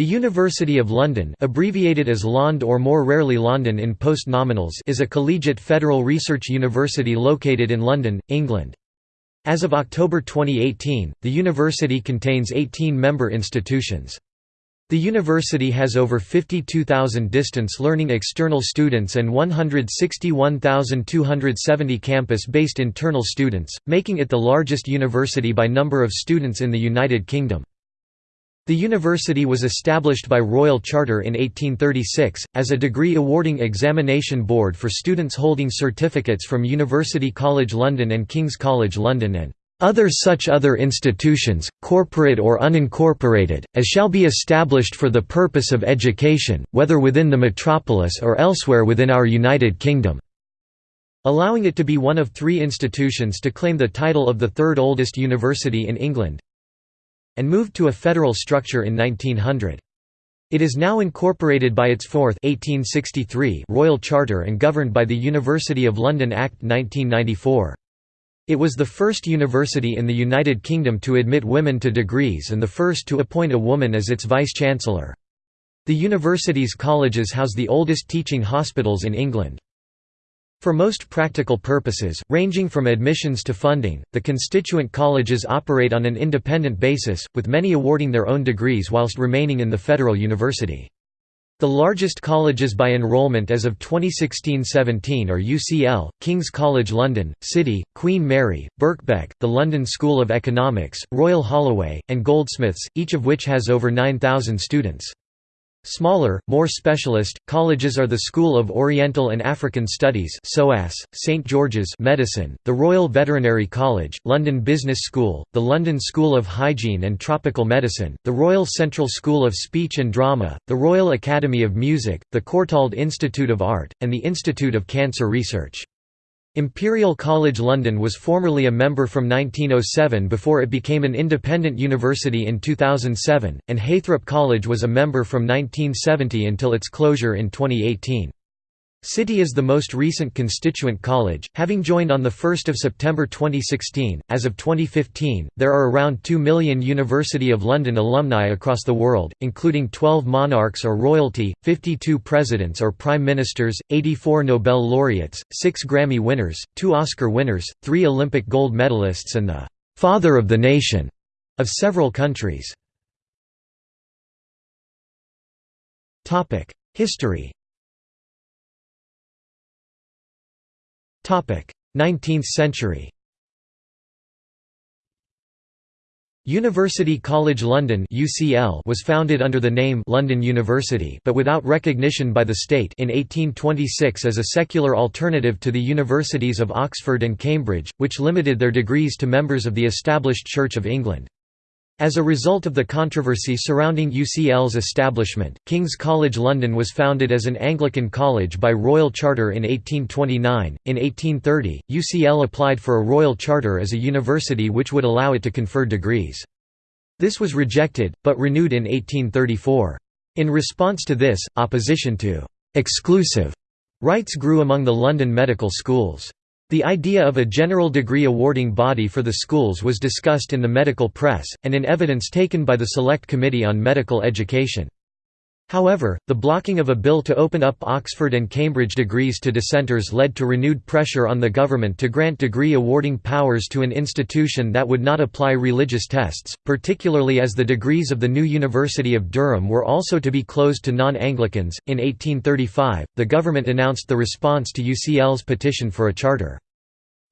The University of London abbreviated as LOND or more rarely London in post-nominals is a collegiate federal research university located in London, England. As of October 2018, the university contains 18 member institutions. The university has over 52,000 distance learning external students and 161,270 campus-based internal students, making it the largest university by number of students in the United Kingdom. The university was established by Royal Charter in 1836, as a degree-awarding examination board for students holding certificates from University College London and King's College London and other such other institutions, corporate or unincorporated, as shall be established for the purpose of education, whether within the metropolis or elsewhere within our United Kingdom", allowing it to be one of three institutions to claim the title of the third oldest university in England and moved to a federal structure in 1900. It is now incorporated by its fourth 1863 Royal Charter and governed by the University of London Act 1994. It was the first university in the United Kingdom to admit women to degrees and the first to appoint a woman as its vice-chancellor. The university's colleges house the oldest teaching hospitals in England. For most practical purposes, ranging from admissions to funding, the constituent colleges operate on an independent basis, with many awarding their own degrees whilst remaining in the federal university. The largest colleges by enrolment as of 2016–17 are UCL, King's College London, City, Queen Mary, Birkbeck, the London School of Economics, Royal Holloway, and Goldsmiths, each of which has over 9,000 students. Smaller, more specialist, colleges are the School of Oriental and African Studies SOAS, St George's Medicine, the Royal Veterinary College, London Business School, the London School of Hygiene and Tropical Medicine, the Royal Central School of Speech and Drama, the Royal Academy of Music, the Courtauld Institute of Art, and the Institute of Cancer Research. Imperial College London was formerly a member from 1907 before it became an independent university in 2007, and Heythrop College was a member from 1970 until its closure in 2018. City is the most recent constituent college, having joined on 1 September 2016. As of 2015, there are around 2 million University of London alumni across the world, including 12 monarchs or royalty, 52 presidents or prime ministers, 84 Nobel laureates, 6 Grammy winners, 2 Oscar winners, 3 Olympic gold medalists, and the father of the nation of several countries. History 19th century University College London (UCL) was founded under the name London University, but without recognition by the state in 1826 as a secular alternative to the universities of Oxford and Cambridge, which limited their degrees to members of the established Church of England. As a result of the controversy surrounding UCL's establishment, King's College London was founded as an Anglican college by Royal Charter in 1829. In 1830, UCL applied for a Royal Charter as a university which would allow it to confer degrees. This was rejected, but renewed in 1834. In response to this, opposition to exclusive rights grew among the London medical schools. The idea of a general degree awarding body for the schools was discussed in the medical press, and in evidence taken by the Select Committee on Medical Education. However, the blocking of a bill to open up Oxford and Cambridge degrees to dissenters led to renewed pressure on the government to grant degree awarding powers to an institution that would not apply religious tests, particularly as the degrees of the new University of Durham were also to be closed to non Anglicans. In 1835, the government announced the response to UCL's petition for a charter.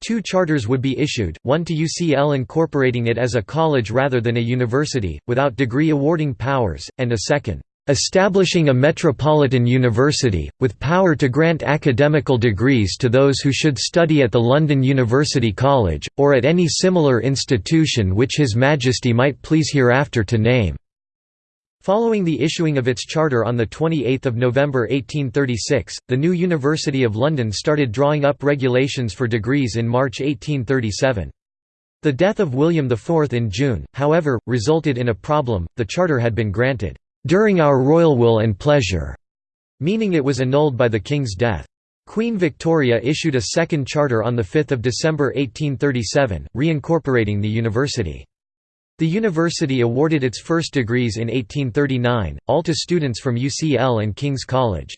Two charters would be issued, one to UCL incorporating it as a college rather than a university, without degree awarding powers, and a second establishing a metropolitan university, with power to grant academical degrees to those who should study at the London University College, or at any similar institution which His Majesty might please hereafter to name." Following the issuing of its charter on 28 November 1836, the new University of London started drawing up regulations for degrees in March 1837. The death of William IV in June, however, resulted in a problem, the charter had been granted during our royal will and pleasure, meaning it was annulled by the king's death. Queen Victoria issued a second charter on 5 December 1837, reincorporating the university. The university awarded its first degrees in 1839, all to students from UCL and King's College.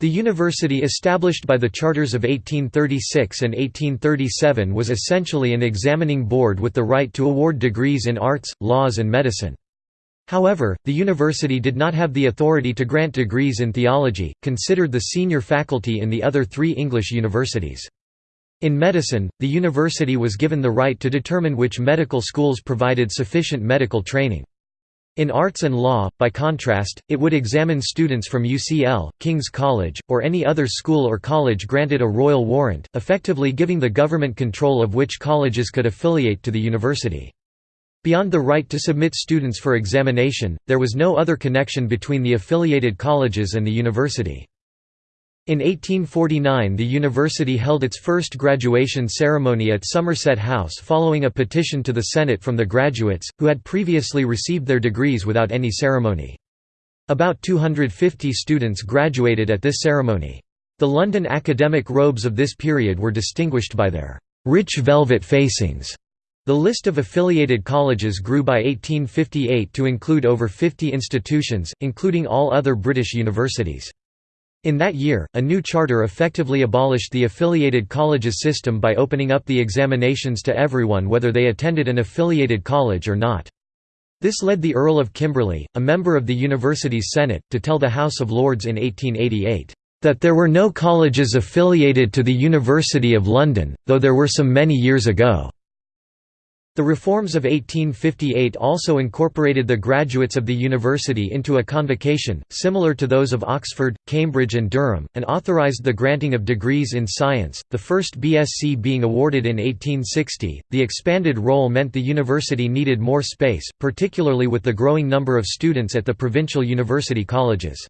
The university established by the charters of 1836 and 1837 was essentially an examining board with the right to award degrees in arts, laws and medicine. However, the university did not have the authority to grant degrees in theology, considered the senior faculty in the other three English universities. In medicine, the university was given the right to determine which medical schools provided sufficient medical training. In arts and law, by contrast, it would examine students from UCL, King's College, or any other school or college granted a royal warrant, effectively giving the government control of which colleges could affiliate to the university. Beyond the right to submit students for examination, there was no other connection between the affiliated colleges and the university. In 1849 the university held its first graduation ceremony at Somerset House following a petition to the Senate from the graduates, who had previously received their degrees without any ceremony. About 250 students graduated at this ceremony. The London academic robes of this period were distinguished by their rich velvet facings. The list of affiliated colleges grew by 1858 to include over 50 institutions, including all other British universities. In that year, a new charter effectively abolished the affiliated colleges system by opening up the examinations to everyone whether they attended an affiliated college or not. This led the Earl of Kimberley, a member of the university's Senate, to tell the House of Lords in 1888, "...that there were no colleges affiliated to the University of London, though there were some many years ago." The reforms of 1858 also incorporated the graduates of the university into a convocation, similar to those of Oxford, Cambridge and Durham, and authorized the granting of degrees in science, the first BSc being awarded in 1860. The expanded role meant the university needed more space, particularly with the growing number of students at the provincial university colleges.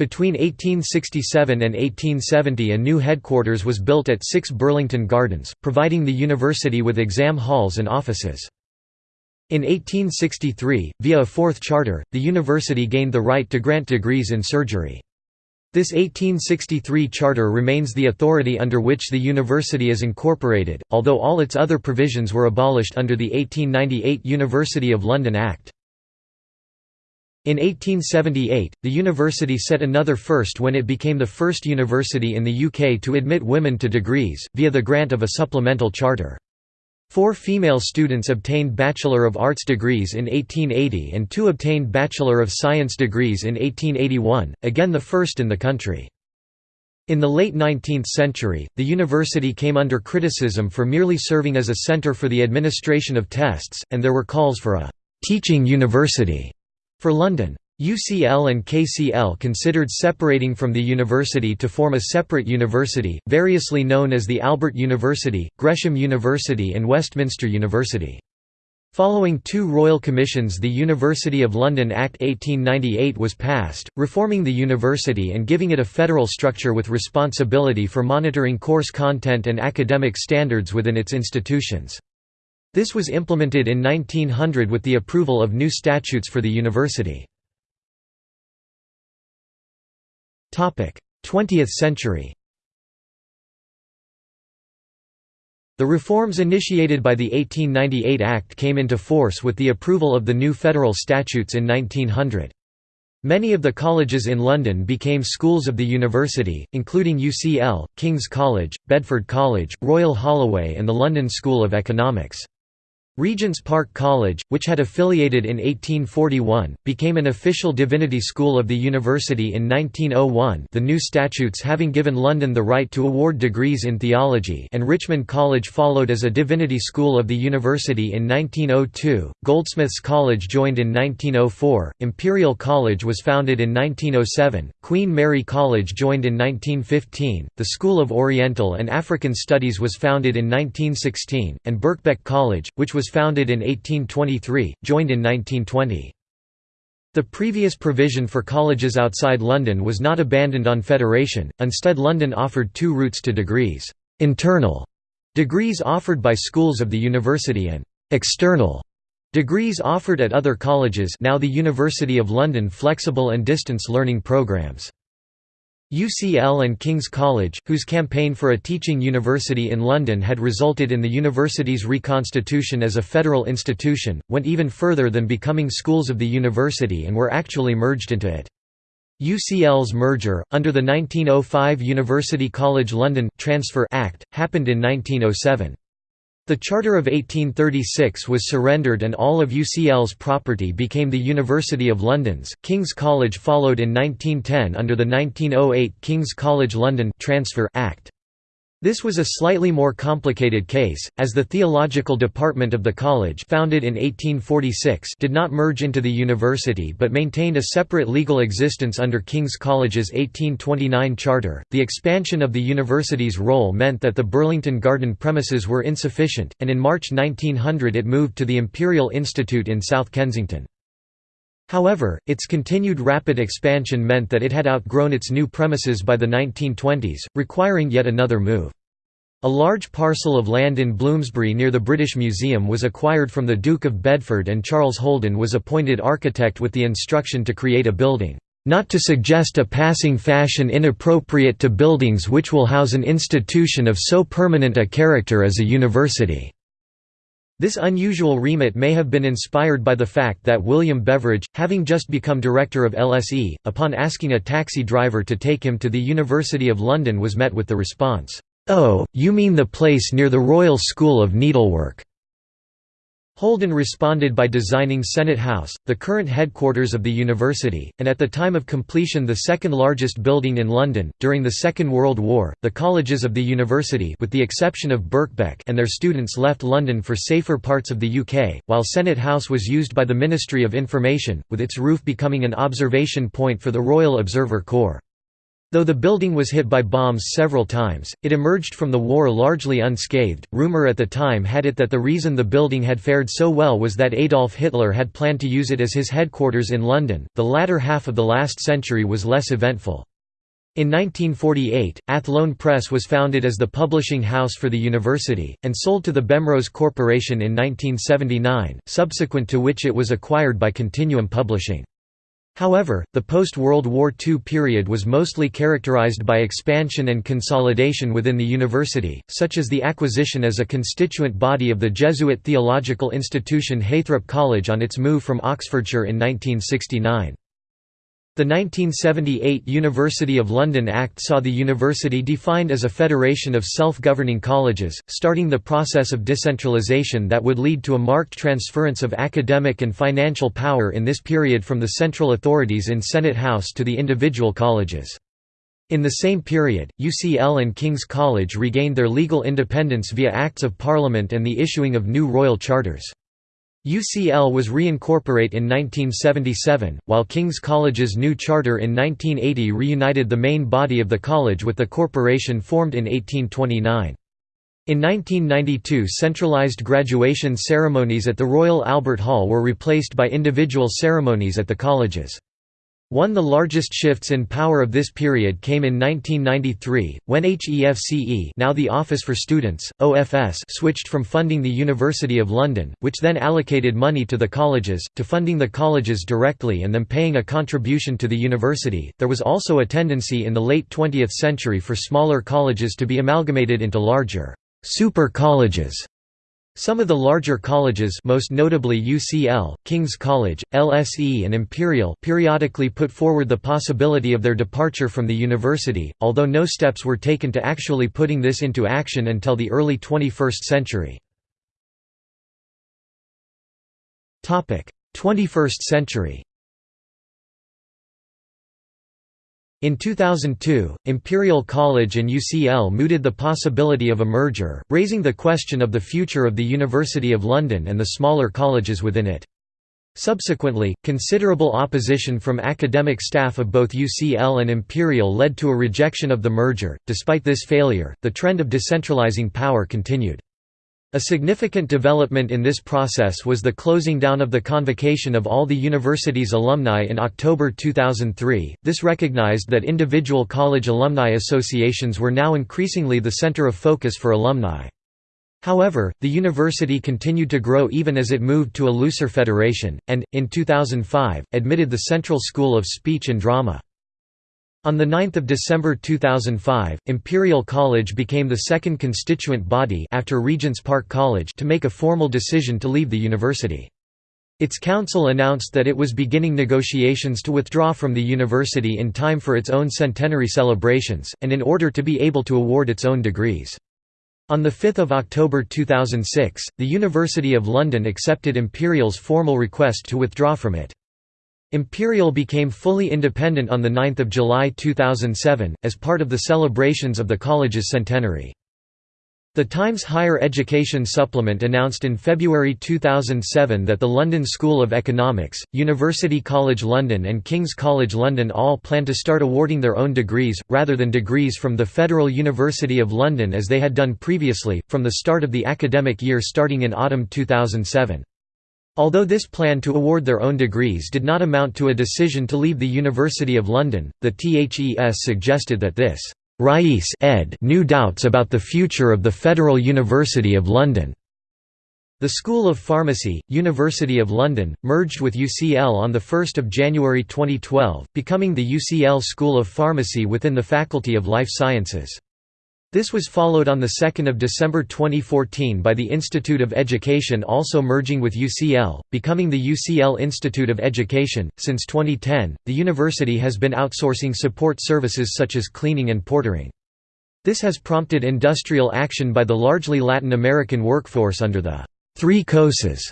Between 1867 and 1870 a new headquarters was built at 6 Burlington Gardens, providing the university with exam halls and offices. In 1863, via a fourth charter, the university gained the right to grant degrees in surgery. This 1863 charter remains the authority under which the university is incorporated, although all its other provisions were abolished under the 1898 University of London Act. In 1878, the university set another first when it became the first university in the UK to admit women to degrees, via the grant of a supplemental charter. Four female students obtained Bachelor of Arts degrees in 1880 and two obtained Bachelor of Science degrees in 1881, again the first in the country. In the late 19th century, the university came under criticism for merely serving as a centre for the administration of tests, and there were calls for a «teaching university» For London. UCL and KCL considered separating from the university to form a separate university, variously known as the Albert University, Gresham University and Westminster University. Following two royal commissions the University of London Act 1898 was passed, reforming the university and giving it a federal structure with responsibility for monitoring course content and academic standards within its institutions. This was implemented in 1900 with the approval of new statutes for the university. 20th century The reforms initiated by the 1898 Act came into force with the approval of the new federal statutes in 1900. Many of the colleges in London became schools of the university, including UCL, King's College, Bedford College, Royal Holloway and the London School of Economics. Regent's Park College, which had affiliated in 1841, became an official divinity school of the university in 1901 the new statutes having given London the right to award degrees in theology and Richmond College followed as a divinity school of the university in 1902, Goldsmiths College joined in 1904, Imperial College was founded in 1907, Queen Mary College joined in 1915, the School of Oriental and African Studies was founded in 1916, and Birkbeck College, which was founded in 1823, joined in 1920. The previous provision for colleges outside London was not abandoned on federation, instead London offered two routes to degrees, internal degrees offered by schools of the university and external degrees offered at other colleges now the University of London flexible and distance learning programs. UCL and King's College, whose campaign for a teaching university in London had resulted in the university's reconstitution as a federal institution, went even further than becoming schools of the university and were actually merged into it. UCL's merger, under the 1905 University College London Transfer Act, happened in 1907. The Charter of 1836 was surrendered and all of UCL's property became the University of London's. King's College followed in 1910 under the 1908 King's College London Transfer Act. This was a slightly more complicated case, as the theological department of the college founded in 1846 did not merge into the university but maintained a separate legal existence under King's College's 1829 charter. The expansion of the university's role meant that the Burlington Garden premises were insufficient, and in March 1900 it moved to the Imperial Institute in South Kensington. However, its continued rapid expansion meant that it had outgrown its new premises by the 1920s, requiring yet another move. A large parcel of land in Bloomsbury near the British Museum was acquired from the Duke of Bedford and Charles Holden was appointed architect with the instruction to create a building, "...not to suggest a passing fashion inappropriate to buildings which will house an institution of so permanent a character as a university." This unusual remit may have been inspired by the fact that William Beveridge, having just become director of LSE, upon asking a taxi driver to take him to the University of London was met with the response, "'Oh, you mean the place near the Royal School of Needlework?' Holden responded by designing Senate House, the current headquarters of the university, and at the time of completion the second largest building in London. During the Second World War, the colleges of the university with the exception of Birkbeck and their students left London for safer parts of the UK, while Senate House was used by the Ministry of Information, with its roof becoming an observation point for the Royal Observer Corps. Though the building was hit by bombs several times, it emerged from the war largely unscathed. Rumor at the time had it that the reason the building had fared so well was that Adolf Hitler had planned to use it as his headquarters in London. The latter half of the last century was less eventful. In 1948, Athlone Press was founded as the publishing house for the university, and sold to the Bemrose Corporation in 1979, subsequent to which it was acquired by Continuum Publishing. However, the post-World War II period was mostly characterized by expansion and consolidation within the university, such as the acquisition as a constituent body of the Jesuit theological institution Heythrop College on its move from Oxfordshire in 1969. The 1978 University of London Act saw the university defined as a federation of self-governing colleges, starting the process of decentralisation that would lead to a marked transference of academic and financial power in this period from the central authorities in Senate House to the individual colleges. In the same period, UCL and King's College regained their legal independence via Acts of Parliament and the issuing of new royal charters. UCL was reincorporate in 1977, while King's College's new charter in 1980 reunited the main body of the college with the corporation formed in 1829. In 1992 centralised graduation ceremonies at the Royal Albert Hall were replaced by individual ceremonies at the colleges. One of the largest shifts in power of this period came in 1993, when HEFCE now the Office for Students, OFS switched from funding the University of London, which then allocated money to the colleges, to funding the colleges directly and them paying a contribution to the university. There was also a tendency in the late 20th century for smaller colleges to be amalgamated into larger super colleges some of the larger colleges most notably UCL, King's College, LSE and Imperial periodically put forward the possibility of their departure from the university, although no steps were taken to actually putting this into action until the early 21st century. 21st century In 2002, Imperial College and UCL mooted the possibility of a merger, raising the question of the future of the University of London and the smaller colleges within it. Subsequently, considerable opposition from academic staff of both UCL and Imperial led to a rejection of the merger. Despite this failure, the trend of decentralizing power continued. A significant development in this process was the closing down of the convocation of all the university's alumni in October 2003. This recognized that individual college alumni associations were now increasingly the center of focus for alumni. However, the university continued to grow even as it moved to a looser federation, and, in 2005, admitted the Central School of Speech and Drama. On 9 December 2005, Imperial College became the second constituent body after Regents Park College to make a formal decision to leave the university. Its council announced that it was beginning negotiations to withdraw from the university in time for its own centenary celebrations, and in order to be able to award its own degrees. On 5 October 2006, the University of London accepted Imperial's formal request to withdraw from it. Imperial became fully independent on 9 July 2007, as part of the celebrations of the college's centenary. The Times Higher Education Supplement announced in February 2007 that the London School of Economics, University College London and King's College London all plan to start awarding their own degrees, rather than degrees from the Federal University of London as they had done previously, from the start of the academic year starting in autumn 2007. Although this plan to award their own degrees did not amount to a decision to leave the University of London, the THES suggested that this Rais ed new doubts about the future of the Federal University of London. The School of Pharmacy, University of London, merged with UCL on 1 January 2012, becoming the UCL School of Pharmacy within the Faculty of Life Sciences. This was followed on 2 December 2014 by the Institute of Education also merging with UCL, becoming the UCL Institute of Education. Since 2010, the university has been outsourcing support services such as cleaning and portering. This has prompted industrial action by the largely Latin American workforce under the Three COSAS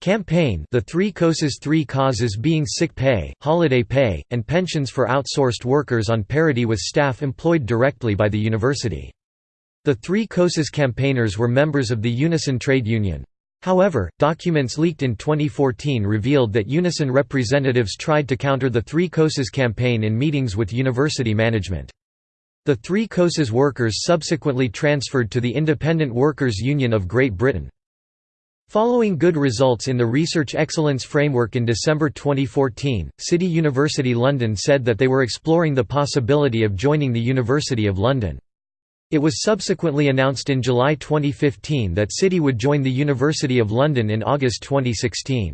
campaign the Three COSAS Three causes being sick pay, holiday pay, and pensions for outsourced workers on parity with staff employed directly by the university. The three COSAS campaigners were members of the Unison trade union. However, documents leaked in 2014 revealed that Unison representatives tried to counter the Three COSAS campaign in meetings with university management. The Three COSAS workers subsequently transferred to the Independent Workers' Union of Great Britain. Following good results in the Research Excellence Framework in December 2014, City University London said that they were exploring the possibility of joining the University of London. It was subsequently announced in July 2015 that City would join the University of London in August 2016.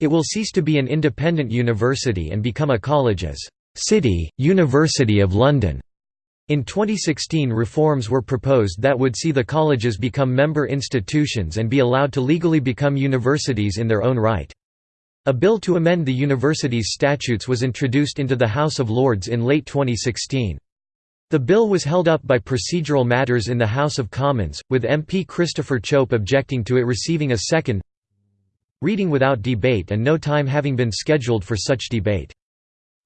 It will cease to be an independent university and become a college as City, University of London. In 2016 reforms were proposed that would see the colleges become member institutions and be allowed to legally become universities in their own right. A bill to amend the university's statutes was introduced into the House of Lords in late 2016. The bill was held up by procedural matters in the House of Commons, with MP Christopher Chope objecting to it receiving a second reading without debate and no time having been scheduled for such debate.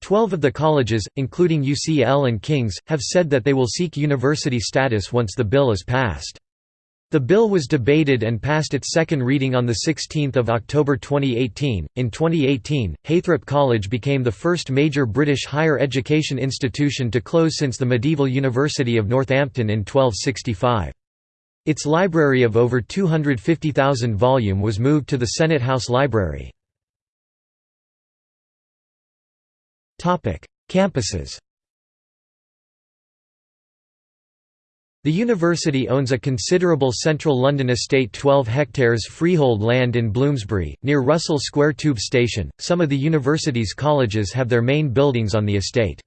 Twelve of the colleges, including UCL and King's, have said that they will seek university status once the bill is passed. The bill was debated and passed its second reading on 16 October 2018. In 2018, Heythrop College became the first major British higher education institution to close since the medieval University of Northampton in 1265. Its library of over 250,000 volume was moved to the Senate House Library. Campuses The university owns a considerable central London estate 12 hectares freehold land in Bloomsbury, near Russell Square Tube Station. Some of the university's colleges have their main buildings on the estate.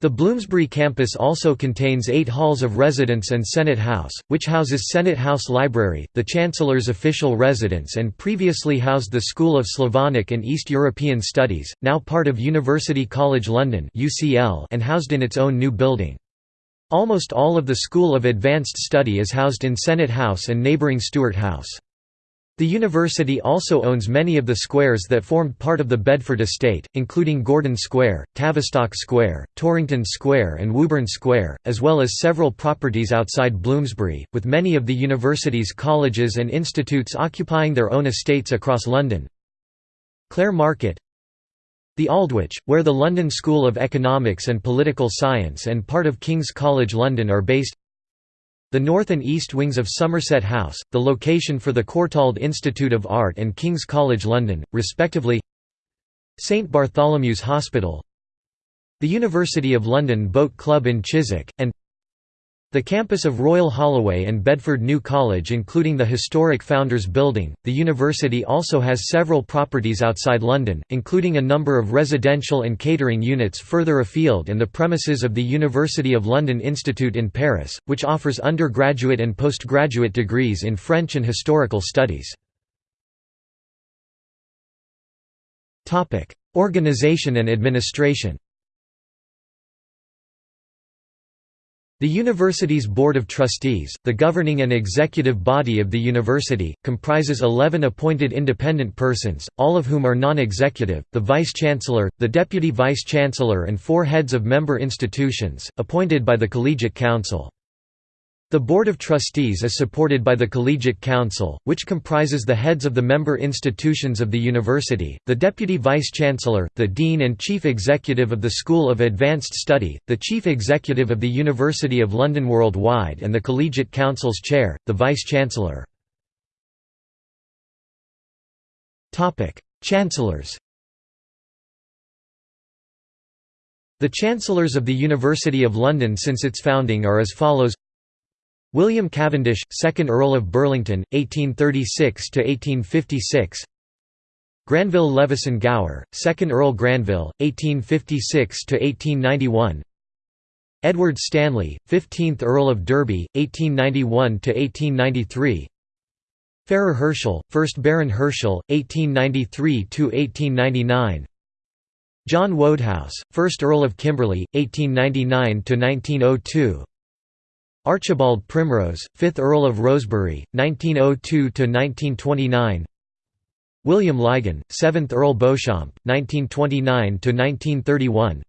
The Bloomsbury campus also contains eight halls of residence and Senate House, which houses Senate House Library, the Chancellor's official residence and previously housed the School of Slavonic and East European Studies, now part of University College London and housed in its own new building. Almost all of the School of Advanced Study is housed in Senate House and neighbouring Stuart House. The university also owns many of the squares that formed part of the Bedford estate, including Gordon Square, Tavistock Square, Torrington Square and Woburn Square, as well as several properties outside Bloomsbury, with many of the university's colleges and institutes occupying their own estates across London. Clare Market the Aldwych, where the London School of Economics and Political Science and part of King's College London are based. The north and east wings of Somerset House, the location for the Courtauld Institute of Art and King's College London, respectively. St Bartholomew's Hospital. The University of London Boat Club in Chiswick, and The campus of Royal Holloway and Bedford New College including the historic Founders Building, the university also has several properties outside London, including a number of residential and catering units further afield and the premises of the University of London Institute in Paris, which offers undergraduate and postgraduate degrees in French and historical studies. Organization and administration The university's Board of Trustees, the governing and executive body of the university, comprises 11 appointed independent persons, all of whom are non-executive, the vice-chancellor, the deputy vice-chancellor and four heads of member institutions, appointed by the Collegiate Council. The Board of Trustees is supported by the Collegiate Council, which comprises the heads of the member institutions of the university, the Deputy Vice-Chancellor, the Dean and Chief Executive of the School of Advanced Study, the Chief Executive of the University of London Worldwide and the Collegiate Council's Chair, the Vice-Chancellor. Chancellors The Chancellors of the University of London since its founding are as follows William Cavendish, 2nd Earl of Burlington, 1836–1856 Granville Leveson-Gower, 2nd Earl Granville, 1856–1891 Edward Stanley, 15th Earl of Derby, 1891–1893 Farrer Herschel, 1st Baron Herschel, 1893–1899 John Wodehouse, 1st Earl of Kimberley, 1899–1902 Archibald Primrose, 5th Earl of Rosebery, 1902–1929 William Lygon, 7th Earl Beauchamp, 1929–1931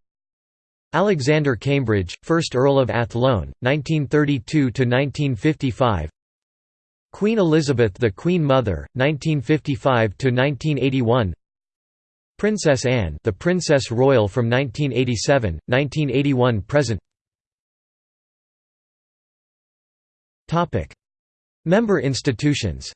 Alexander Cambridge, 1st Earl of Athlone, 1932–1955 Queen Elizabeth the Queen Mother, 1955–1981 Princess Anne the Princess Royal from 1987, 1981 present Member institutions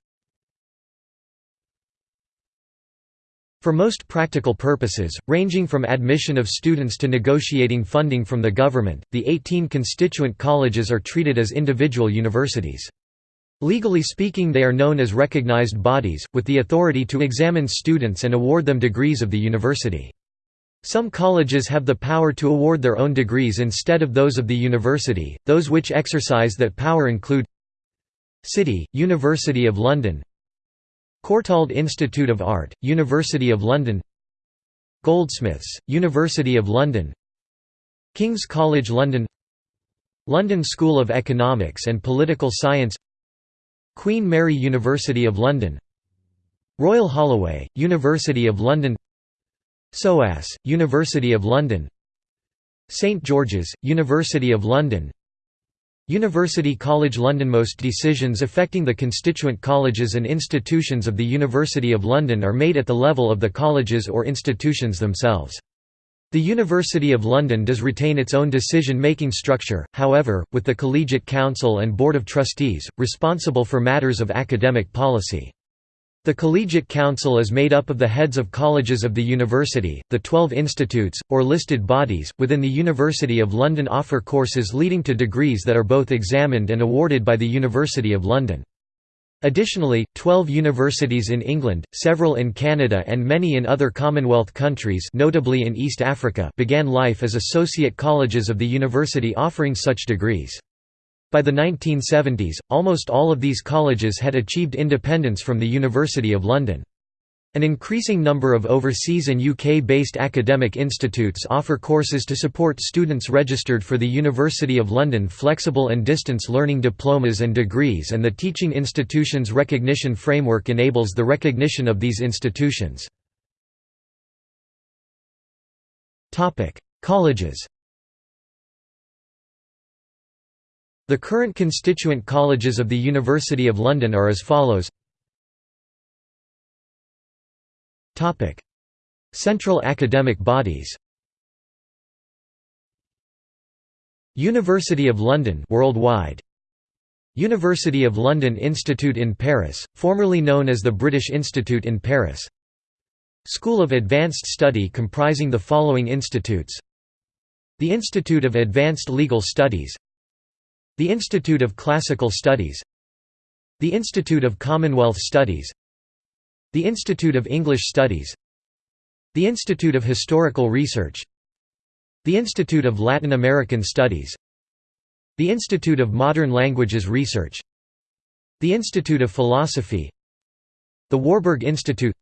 For most practical purposes, ranging from admission of students to negotiating funding from the government, the 18 constituent colleges are treated as individual universities. Legally speaking they are known as recognized bodies, with the authority to examine students and award them degrees of the university. Some colleges have the power to award their own degrees instead of those of the university, those which exercise that power include City, University of London Courtauld Institute of Art, University of London Goldsmiths, University of London King's College London London School of Economics and Political Science Queen Mary University of London Royal Holloway, University of London SOAS, University of London St George's, University of London University College London Most decisions affecting the constituent colleges and institutions of the University of London are made at the level of the colleges or institutions themselves. The University of London does retain its own decision-making structure, however, with the Collegiate Council and Board of Trustees, responsible for matters of academic policy. The Collegiate Council is made up of the heads of colleges of the university, the twelve institutes, or listed bodies, within the University of London offer courses leading to degrees that are both examined and awarded by the University of London. Additionally, 12 universities in England, several in Canada and many in other Commonwealth countries notably in East Africa began life as associate colleges of the university offering such degrees. By the 1970s, almost all of these colleges had achieved independence from the University of London. An increasing number of overseas and UK-based academic institutes offer courses to support students registered for the University of London flexible and distance learning diplomas and degrees and the Teaching Institutions Recognition Framework enables the recognition of these institutions. Colleges The current constituent colleges of the University of London are as follows. Central academic bodies. University of London worldwide. University of London Institute in Paris, formerly known as the British Institute in Paris. School of Advanced Study comprising the following institutes. The Institute of Advanced Legal Studies The Institute of Classical Studies The Institute of Commonwealth Studies The Institute of English Studies The Institute of Historical Research The Institute of Latin American Studies The Institute of Modern Languages Research The Institute of Philosophy The Warburg Institute.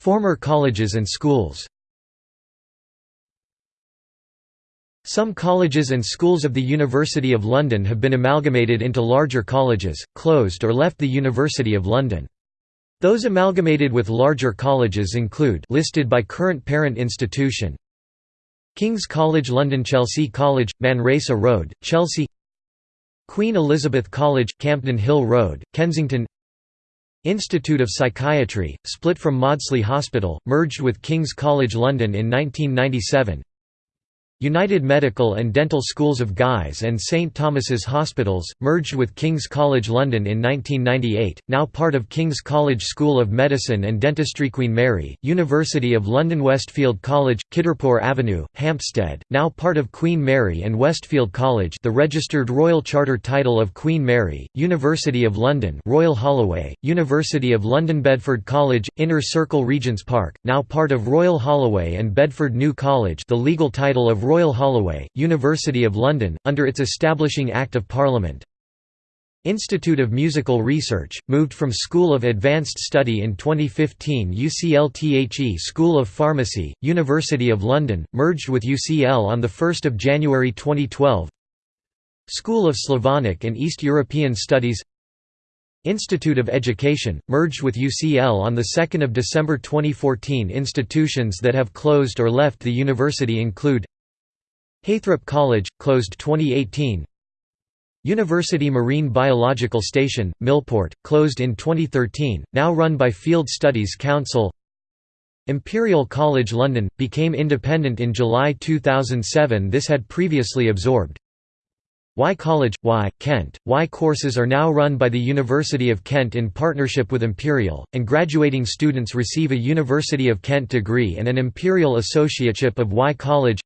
Former colleges and schools Some colleges and schools of the University of London have been amalgamated into larger colleges, closed or left the University of London. Those amalgamated with larger colleges include listed by current parent institution King's College London Chelsea College, Manresa Road, Chelsea Queen Elizabeth College, Campden Hill Road, Kensington Institute of Psychiatry, split from Maudsley Hospital, merged with King's College London in 1997 United Medical and Dental Schools of Guy's and St Thomas's Hospitals, merged with King's College London in 1998, now part of King's College School of Medicine and Dentistry Queen Mary, University of London Westfield College, Kidderpore Avenue, Hampstead, now part of Queen Mary and Westfield College the registered Royal Charter title of Queen Mary, University of London Royal Holloway, University of London Bedford College, Inner Circle Regents Park, now part of Royal Holloway and Bedford New College the legal title of Royal Holloway, University of London, under its establishing Act of Parliament. Institute of Musical Research, moved from School of Advanced Study in 2015 UCL School of Pharmacy, University of London, merged with UCL on 1 January 2012 School of Slavonic and East European Studies. Institute of Education, merged with UCL on 2 December 2014 Institutions that have closed or left the university include Heythrop College, closed 2018 University Marine Biological Station, Millport, closed in 2013, now run by Field Studies Council. Imperial College London, became independent in July 2007 this had previously absorbed. Wye College, Wye, Kent, Wye courses are now run by the University of Kent in partnership with Imperial, and graduating students receive a University of Kent degree and an Imperial Associateship of Wye College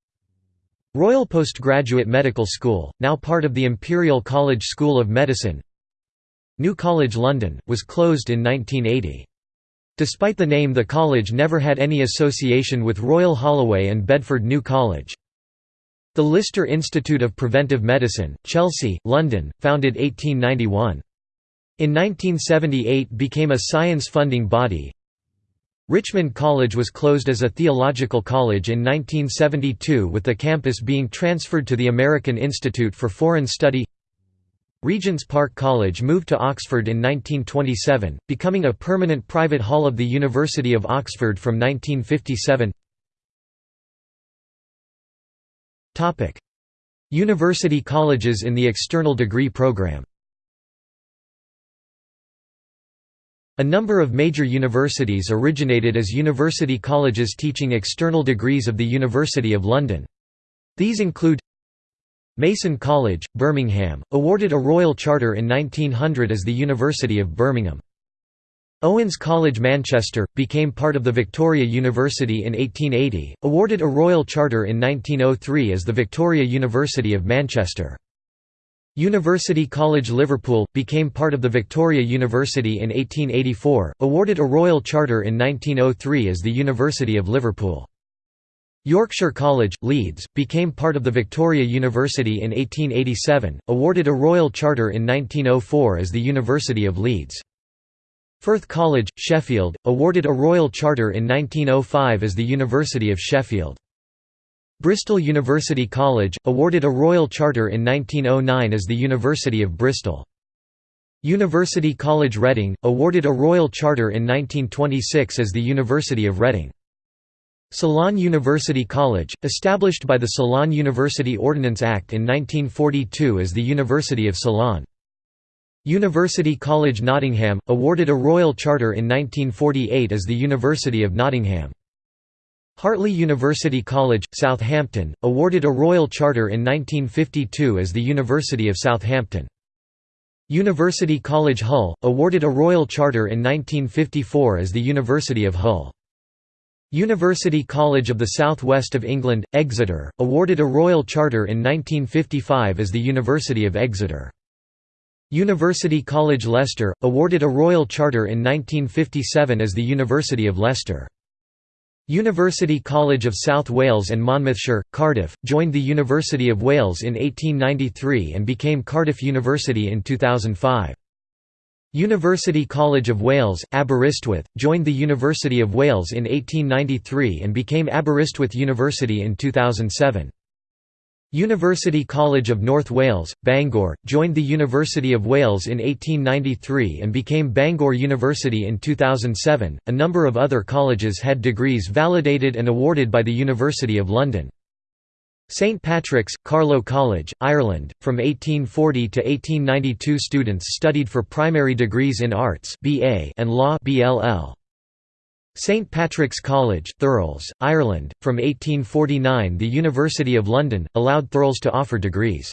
Royal Postgraduate Medical School, now part of the Imperial College School of Medicine New College London, was closed in 1980. Despite the name the college never had any association with Royal Holloway and Bedford New College. The Lister Institute of Preventive Medicine, Chelsea, London, founded 1891. In 1978 became a science funding body, Richmond College was closed as a theological college in 1972 with the campus being transferred to the American Institute for Foreign Study. Regent's Park College moved to Oxford in 1927, becoming a permanent private hall of the University of Oxford from 1957 University colleges in the external degree program A number of major universities originated as university colleges teaching external degrees of the University of London. These include Mason College, Birmingham, awarded a royal charter in 1900 as the University of Birmingham. Owens College Manchester, became part of the Victoria University in 1880, awarded a royal charter in 1903 as the Victoria University of Manchester. University College Liverpool, became part of the Victoria University in 1884, awarded a royal charter in 1903 as the University of Liverpool. Yorkshire College, Leeds, became part of the Victoria University in 1887, awarded a royal charter in 1904 as the University of Leeds. Firth College, Sheffield, awarded a royal charter in 1905 as the University of Sheffield. Bristol University College, awarded a royal charter in 1909 as the University of Bristol. University College Reading, awarded a royal charter in 1926 as the University of Reading. Ceylon University College, established by the Ceylon University Ordinance Act in 1942 as the University of Ceylon. University College Nottingham, awarded a royal charter in 1948 as the University of Nottingham. Hartley University College, Southampton, awarded a royal charter in 1952 as the University of Southampton. University College Hull, awarded a royal charter in 1954 as the University of Hull. University College of the South West of England, Exeter, awarded a Royal Charter in 1955 as the University of Exeter. University College Leicester, awarded a Royal Charter in 1957 as the University of Leicester. University College of South Wales and Monmouthshire, Cardiff, joined the University of Wales in 1893 and became Cardiff University in 2005. University College of Wales, Aberystwyth, joined the University of Wales in 1893 and became Aberystwyth University in 2007. University College of North Wales, Bangor, joined the University of Wales in 1893 and became Bangor University in 2007. A number of other colleges had degrees validated and awarded by the University of London. St Patrick's, Carlow College, Ireland, from 1840 to 1892 students studied for primary degrees in arts and law St Patrick's College, Thurles, Ireland, from 1849 the University of London, allowed Thurles to offer degrees.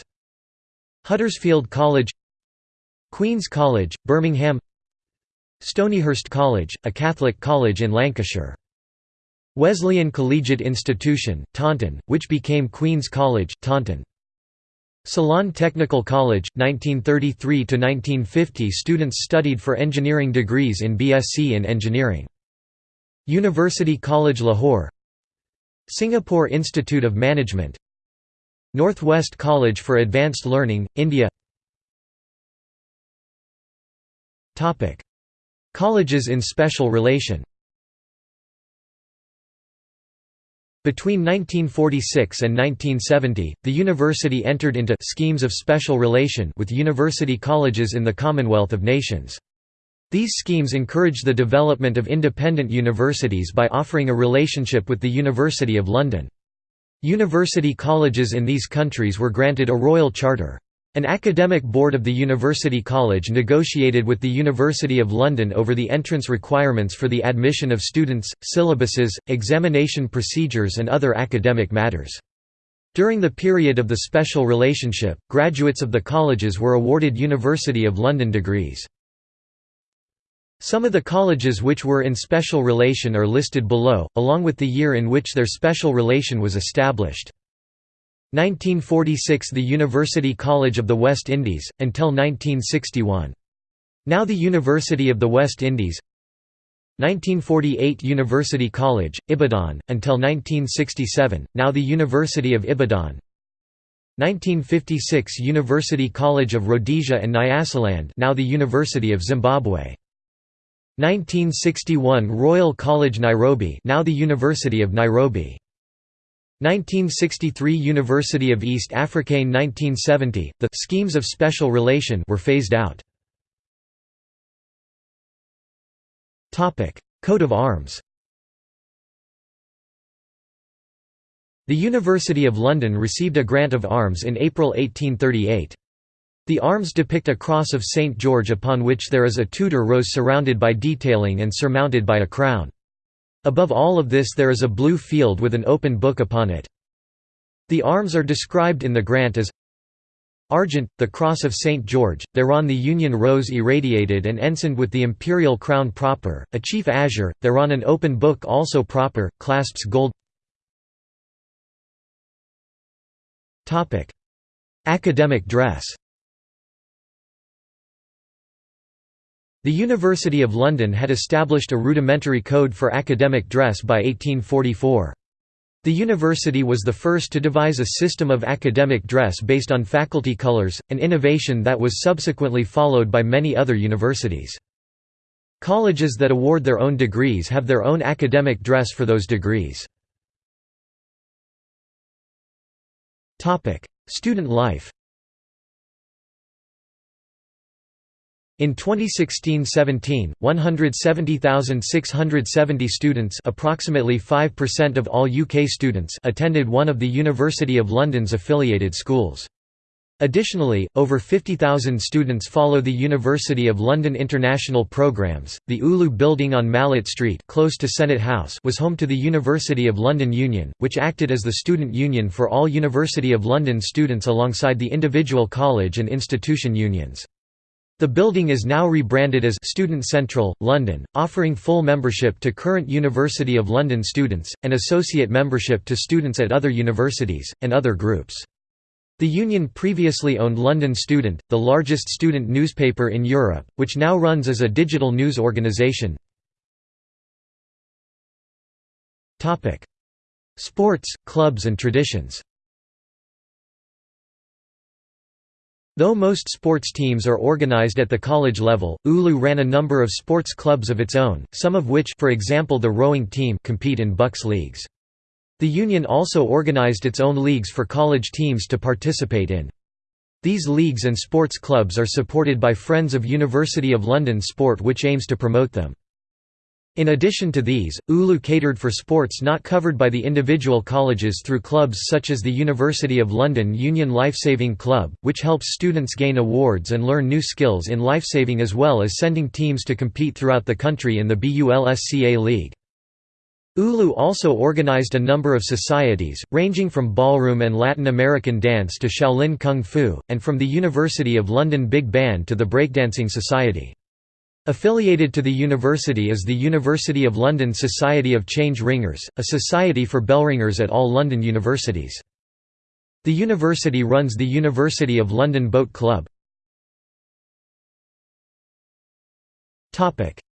Huddersfield College Queen's College, Birmingham Stonyhurst College, a Catholic college in Lancashire Wesleyan Collegiate Institution, Taunton, which became Queen's College, Taunton. Ceylon Technical College, 1933–1950 students studied for engineering degrees in BSc in Engineering. University College Lahore Singapore Institute of Management Northwest College for Advanced Learning, India. Colleges in special relation. Between 1946 and 1970, the university entered into schemes of special relation with university colleges in the Commonwealth of Nations. These schemes encouraged the development of independent universities by offering a relationship with the University of London. University colleges in these countries were granted a royal charter. An academic board of the University College negotiated with the University of London over the entrance requirements for the admission of students, syllabuses, examination procedures and other academic matters. During the period of the special relationship, graduates of the colleges were awarded University of London degrees. Some of the colleges which were in special relation are listed below, along with the year in which their special relation was established. 1946 – The University College of the West Indies, until 1961. Now the University of the West Indies 1948 University College, Ibadan, until 1967, now the University of Ibadan 1956 University College of Rhodesia and Nyasaland now the University of Zimbabwe 1961 Royal College Nairobi now the University of Nairobi 1963 University of East Africaine 1970, the «schemes of special relation» were phased out. topic Coat of arms The University of London received a grant of arms in April 1838. The arms depict a cross of St. George upon which there is a Tudor rose surrounded by detailing and surmounted by a crown. Above all of this there is a blue field with an open book upon it. The arms are described in the grant as Argent, the cross of St. George, thereon the Union rose irradiated and ensigned with the imperial crown proper, a chief azure, thereon an open book also proper, clasps gold Academic dress The University of London had established a rudimentary code for academic dress by 1844. The university was the first to devise a system of academic dress based on faculty colours, an innovation that was subsequently followed by many other universities. Colleges that award their own degrees have their own academic dress for those degrees. Student life In 2016–17, 170,670 students approximately 5% of all UK students attended one of the University of London's affiliated schools. Additionally, over 50,000 students follow the University of London international programs. The ULU building on Mallet Street, close to Senate House, was home to the University of London Union, which acted as the student union for all University of London students alongside the individual college and institution unions. The building is now rebranded as Student Central, London, offering full membership to current University of London students, and associate membership to students at other universities, and other groups. The Union previously owned London Student, the largest student newspaper in Europe, which now runs as a digital news organisation. Sports, clubs and traditions Though most sports teams are organized at the college level, ULU ran a number of sports clubs of its own, some of which for example the rowing team compete in BUCS leagues. The Union also organized its own leagues for college teams to participate in. These leagues and sports clubs are supported by Friends of University of London Sport which aims to promote them. In addition to these, ULU catered for sports not covered by the individual colleges through clubs such as the University of London Union Lifesaving Club, which helps students gain awards and learn new skills in lifesaving as well as sending teams to compete throughout the country in the BULSCA League. ULU also organized a number of societies, ranging from ballroom and Latin American dance to Shaolin Kung Fu, and from the University of London Big Band to the Breakdancing Society. Affiliated to the university is the University of London Society of Change Ringers, a society for bellringers at all London universities. The university runs the University of London Boat Club.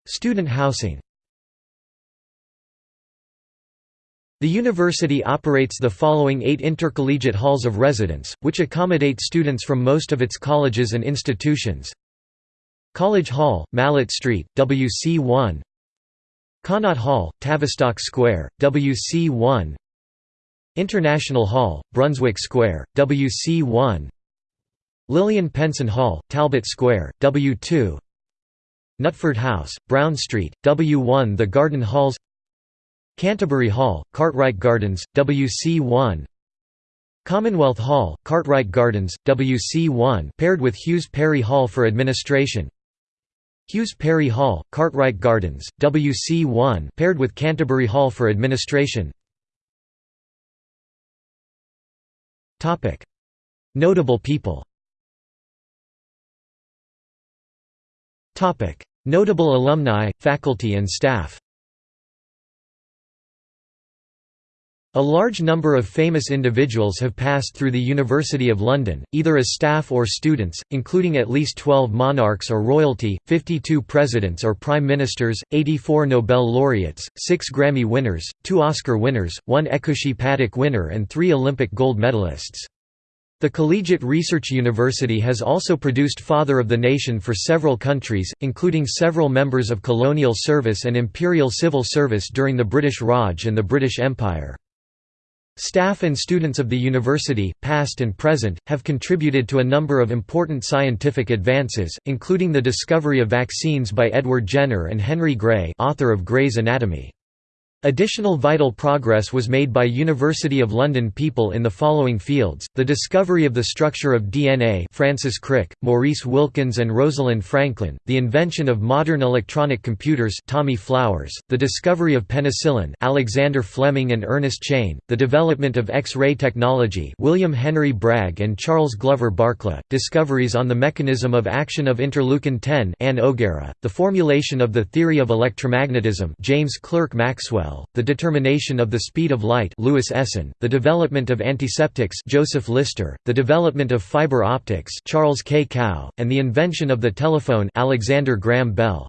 Student housing The university operates the following eight intercollegiate halls of residence, which accommodate students from most of its colleges and institutions College Hall, Mallet Street, WC1 Connaught Hall, Tavistock Square, WC1 International Hall, Brunswick Square, WC1 Lilian Penson Hall, Talbot Square, W2 Nutford House, Brown Street, W1 The Garden Halls. Canterbury Hall, Cartwright Gardens, WC1 Commonwealth Hall, Cartwright Gardens, WC1 paired with Hughes Parry Hall for administration Hughes Parry Hall, Cartwright Gardens, WC1 paired with Canterbury Hall for administration. Notable people. Notable alumni, faculty and staff A large number of famous individuals have passed through the University of London, either as staff or students, including at least 12 monarchs or royalty, 52 presidents or prime ministers, 84 Nobel laureates, 6 Grammy winners, 2 Oscar winners, 1 Ekushey Padak winner and 3 Olympic gold medalists. The Collegiate Research University has also produced Father of the Nation for several countries, including several members of colonial service and imperial civil service during the British Raj and the British Empire. Staff and students of the university, past and present, have contributed to a number of important scientific advances, including the discovery of vaccines by Edward Jenner and Henry Gray author of Gray's Anatomy. Additional vital progress was made by University of London people in the following fields, the discovery of the structure of DNA Francis Crick, Maurice Wilkins and Rosalind Franklin, the invention of modern electronic computers Tommy Flowers, the discovery of penicillin Alexander Fleming and Ernest Chain, the development of X-ray technology William Henry Bragg and Charles Glover Barkla, discoveries on the mechanism of action of interleukin-10 Anne O'Garra, the formulation of the theory of electromagnetism James Clerk Maxwell the determination of the speed of light Louis Essen, the development of antiseptics Joseph Lister, the development of fiber optics Charles K. Kao, and the invention of the telephone Alexander Graham Bell.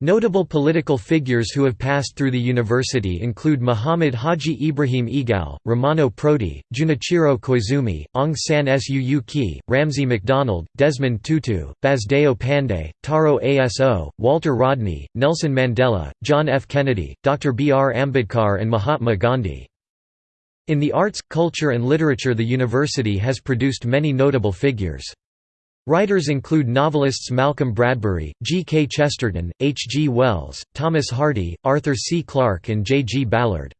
Notable political figures who have passed through the university include Muhammad Haji Ibrahim Egal, Romano Prodi, Junichiro Koizumi, Aung San Suu Kyi, Ramsay MacDonald, Desmond Tutu, Basdeo Panday, Taro Aso, Walter Rodney, Nelson Mandela, John F. Kennedy, Dr. B. R. Ambedkar and Mahatma Gandhi. In the arts, culture and literature the university has produced many notable figures. Writers include novelists Malcolm Bradbury, G. K. Chesterton, H. G. Wells, Thomas Hardy, Arthur C. Clarke and J. G. Ballard.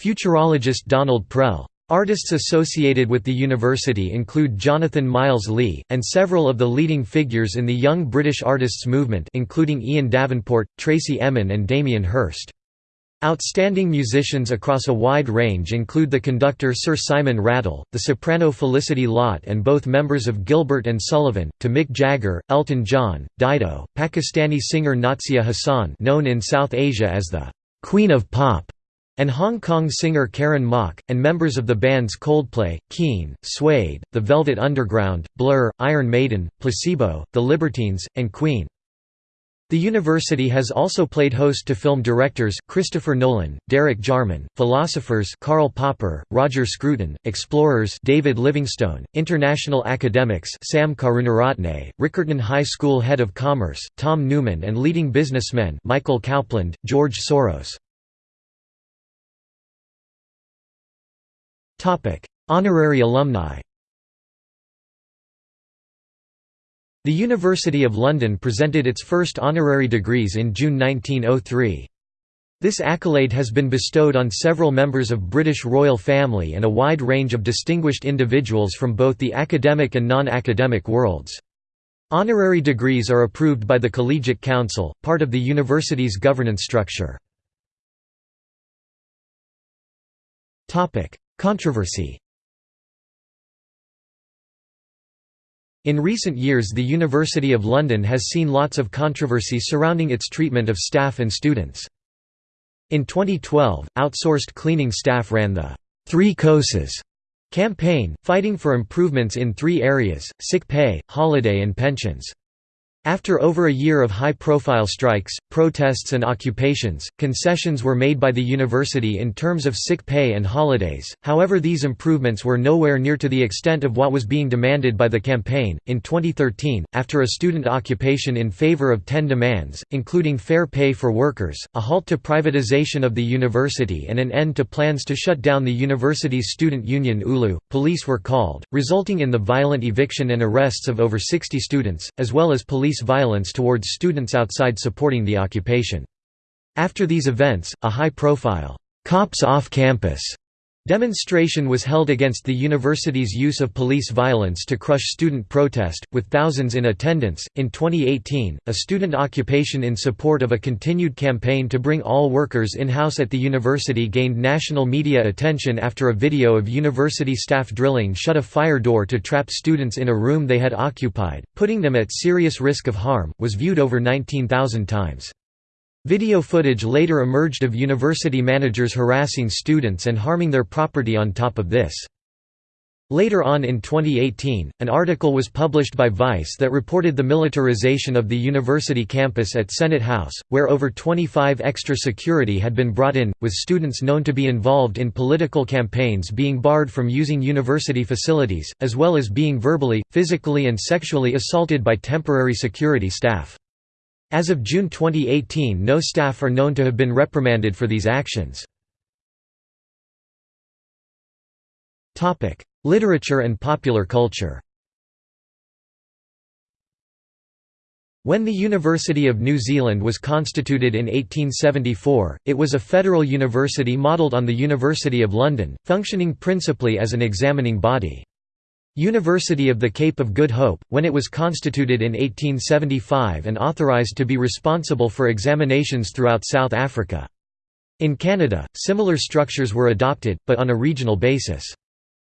Futurologist Donald Prell. Artists associated with the university include Jonathan Myles-Lee, and several of the leading figures in the Young British Artists movement including Ian Davenport, Tracey Emin and Damien Hirst. Outstanding musicians across a wide range include the conductor Sir Simon Rattle, the soprano Felicity Lott and both members of Gilbert and Sullivan, to Mick Jagger, Elton John, Dido, Pakistani singer Nazia Hassan known in South Asia as the «Queen of Pop», and Hong Kong singer Karen Mok, and members of the bands Coldplay, Keane, Suede, The Velvet Underground, Blur, Iron Maiden, Placebo, The Libertines, and Queen. The university has also played host to film directors, Christopher Nolan, Derek Jarman, philosophers Karl Popper, Roger Scruton, explorers David Livingstone, international academics Sam Karunaratne, Riccarton High School head of commerce, Tom Newman and leading businessmen Michael Cowpland, George Soros. Honorary alumni The University of London presented its first honorary degrees in June 1903. This accolade has been bestowed on several members of the British royal family and a wide range of distinguished individuals from both the academic and non-academic worlds. Honorary degrees are approved by the Collegiate Council, part of the university's governance structure. Controversy In recent years the University of London has seen lots of controversy surrounding its treatment of staff and students. In 2012, outsourced cleaning staff ran the Three COSAS campaign, fighting for improvements in three areas, sick pay, holiday and pensions. After over a year of high-profile strikes, protests and occupations, concessions were made by the university in terms of sick pay and holidays, however these improvements were nowhere near to the extent of what was being demanded by the campaign. In 2013, after a student occupation in favor of ten demands, including fair pay for workers, a halt to privatization of the university and an end to plans to shut down the university's student union ULU, police were called, resulting in the violent eviction and arrests of over 60 students, as well as police police violence towards students outside supporting the occupation. After these events, a high-profile, "'Cops Off Campus' Demonstration was held against the university's use of police violence to crush student protest, with thousands in attendance. In 2018, a student occupation in support of a continued campaign to bring all workers in house at the university gained national media attention after a video of university staff drilling shut a fire door to trap students in a room they had occupied, putting them at serious risk of harm, was viewed over 19,000 times. Video footage later emerged of university managers harassing students and harming their property on top of this. Later on in 2018, an article was published by Vice that reported the militarization of the university campus at Senate House, where over 25 extra security had been brought in, with students known to be involved in political campaigns being barred from using university facilities, as well as being verbally, physically and sexually assaulted by temporary security staff. As of June 2018 no staff are known to have been reprimanded for these actions. Literature and popular culture When the University of New Zealand was constituted in 1874, it was a federal university modelled on the University of London, functioning principally as an examining body. University of the Cape of Good Hope, when it was constituted in 1875 and authorised to be responsible for examinations throughout South Africa. In Canada, similar structures were adopted, but on a regional basis.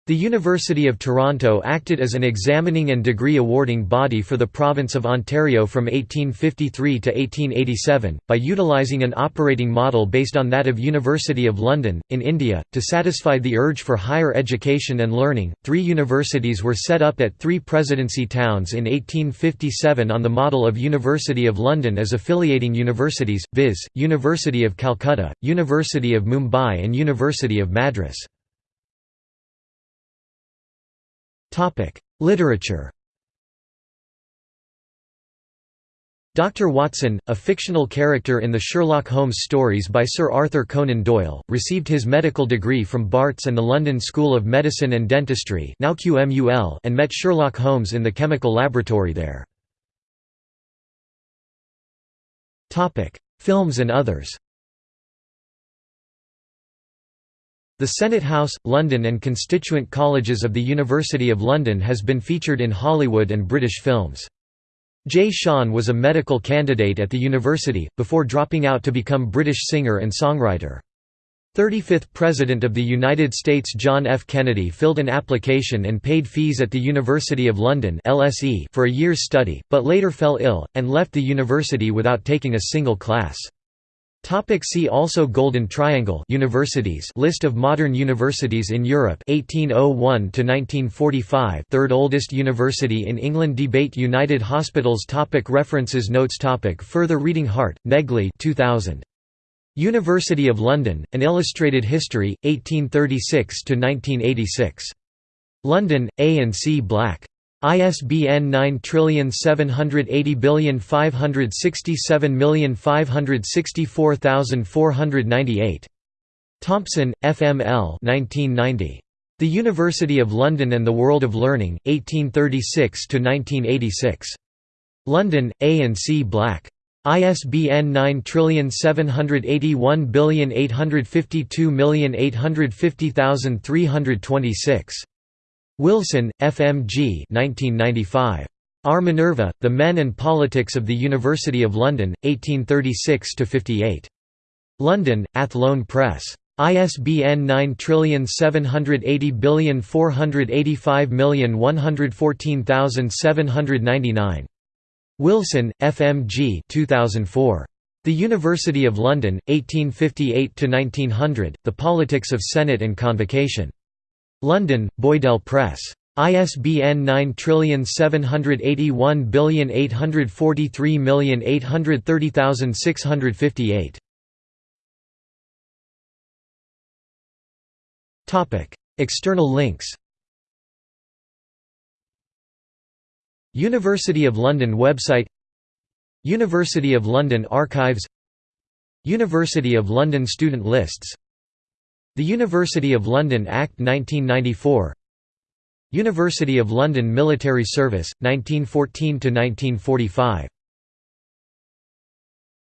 The University of Toronto acted as an examining and degree awarding body for the province of Ontario from 1853 to 1887, by utilising an operating model based on that of University of London. In India, to satisfy the urge for higher education and learning, three universities were set up at three presidency towns in 1857 on the model of University of London as affiliating universities, viz., University of Calcutta, University of Mumbai and University of Madras. Literature Dr. Watson, a fictional character in the Sherlock Holmes stories by Sir Arthur Conan Doyle, received his medical degree from Barts and the London School of Medicine and Dentistry now QMUL and met Sherlock Holmes in the chemical laboratory there. Films and others The Senate House, London and constituent colleges of the University of London has been featured in Hollywood and British films. Jay Sean was a medical candidate at the university, before dropping out to become British singer and songwriter. 35th President of the United States John F. Kennedy filled an application and paid fees at the University of London for a year's study, but later fell ill, and left the university without taking a single class. Topic see also Golden Triangle Universities. List of modern universities in Europe. 1801 to 1945 Third oldest university in England. Debate United Hospitals. Topic References. Notes. Topic Further reading. Harte, Negley 2000. University of London, An Illustrated History, 1836–1986. London, A and C Black. ISBN 9780567564498. Thompson, F. M. L. 1990. The University of London and the World of Learning, 1836–1986. London, A and C Black. ISBN 9781852850326. Wilson, F. M. G. 1995. Our Minerva, The Men and Politics of the University of London, 1836–58. London, Athlone Press. ISBN 9780485114799. Wilson, F. M. G. 2004. The University of London, 1858–1900, The Politics of Senate and Convocation. London, Boydell Press. ISBN 9781843830658. External links. University of London website. University of London Archives. University of London student lists The University of London Act 1994 University of London Military Service, 1914–1945